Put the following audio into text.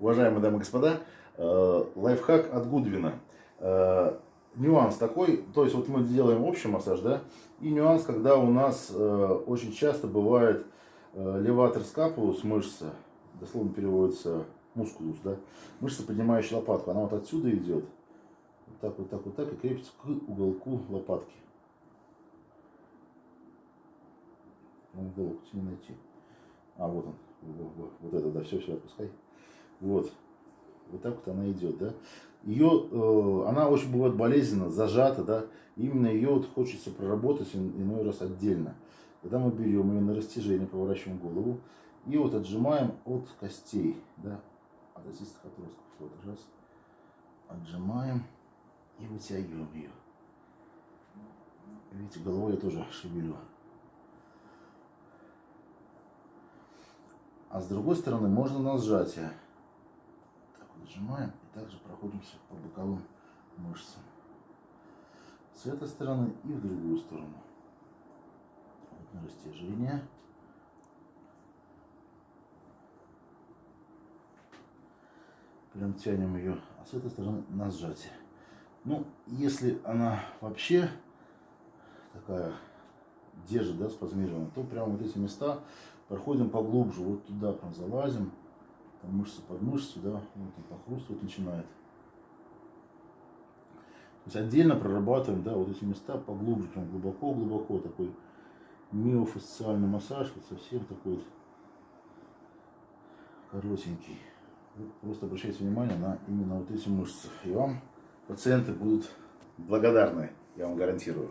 Уважаемые дамы и господа, э, лайфхак от Гудвина. Э, нюанс такой, то есть вот мы делаем общий массаж, да, и нюанс, когда у нас э, очень часто бывает леватор скапулус, мышца, дословно переводится мускулус, да, мышца, поднимающая лопатку, она вот отсюда идет, вот так, вот так, вот так, и крепится к уголку лопатки. Уголок не найти. А, вот он, вот, вот это, да, все, все, отпускай. Вот. Вот так вот она идет, да. Ее, э, она очень бывает болезненно, зажата, да. Именно ее вот хочется проработать иной раз отдельно. Когда мы берем ее на растяжение, поворачиваем голову и вот отжимаем от костей, да, от осистых отростков. Вот раз, отжимаем и вытягиваем ее. Видите, головой я тоже шевелю. А с другой стороны можно на сжатие нажимаем и также проходимся по боковым мышцам. С этой стороны и в другую сторону. Вот на растяжение. Прям тянем ее, а с этой стороны на сжатие. Ну, если она вообще такая держит, да, спазмированная, то прямо вот эти места проходим поглубже, вот туда прям залазим там мышца под мышцу, да, вот он похрустывать начинает. То есть отдельно прорабатываем, да, вот эти места поглубже, прям глубоко-глубоко, такой миофасциальный массаж, вот совсем такой вот коротенький. Просто обращайте внимание на именно вот эти мышцы, и вам пациенты будут благодарны, я вам гарантирую.